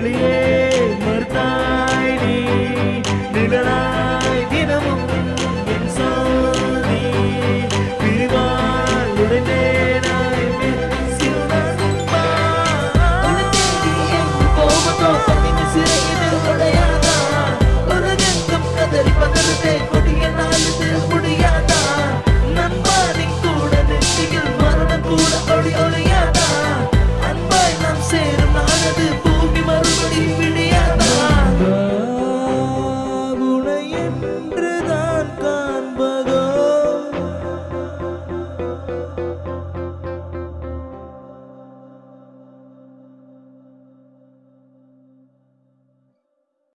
के लिए